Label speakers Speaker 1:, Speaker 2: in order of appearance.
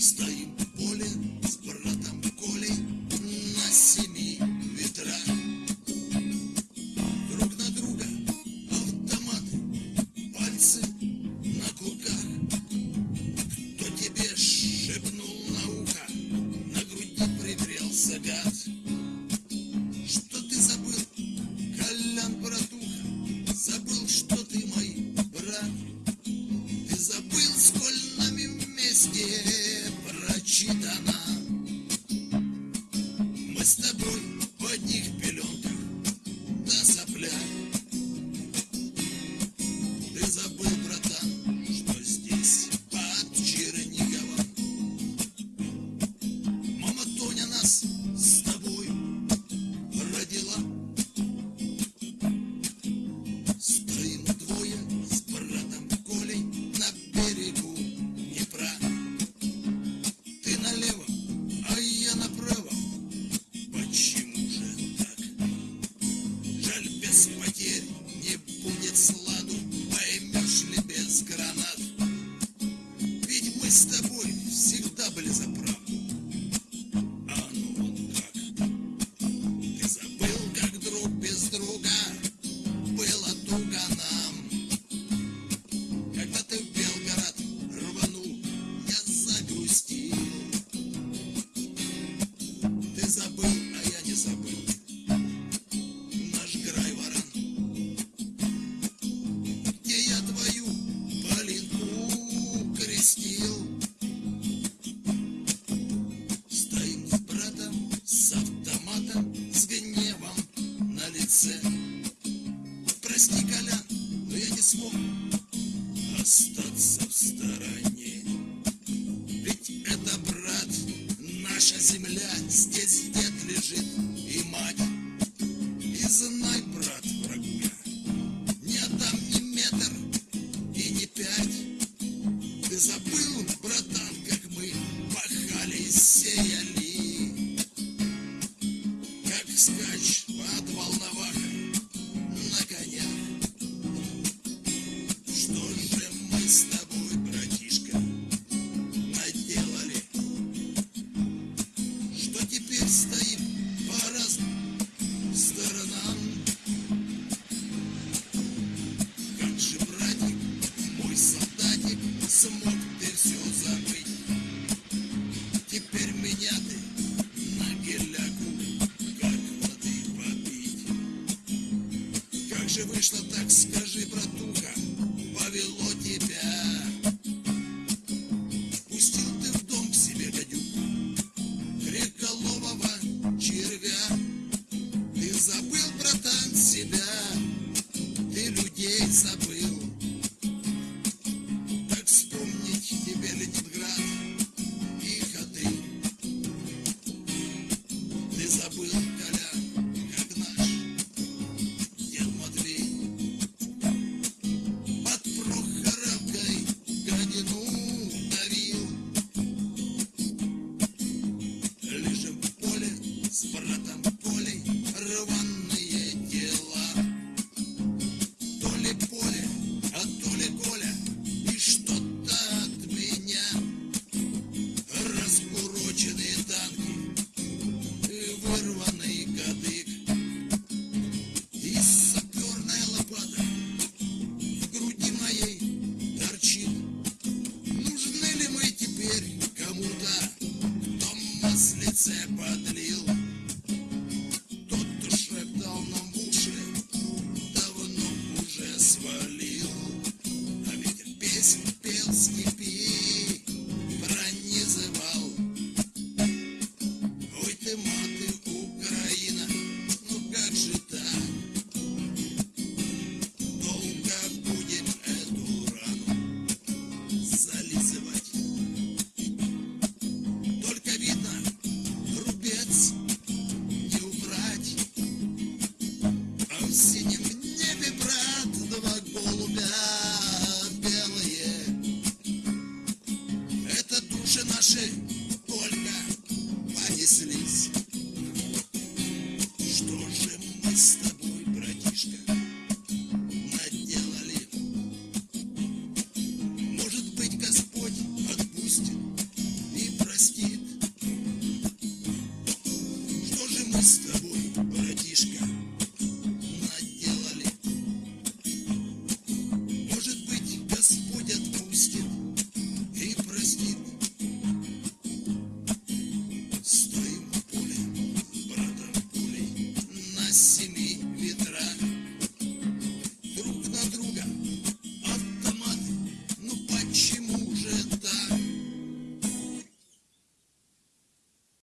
Speaker 1: Стоим в поле с братом Колей на семи ветрах. Друг на друга автоматы, пальцы на кулаках. Кто тебе шепнул на ухо, на груди пригрелся гад. одних пеленках да сопля. Ты забыл, братан, что здесь под Черниговым. Мама Тоня нас наша земля здесь дед лежит. смог ты все забыть. Теперь меня ты на геляку, как воды попить. Как же вышло так, скажи, братуха, повело тебя.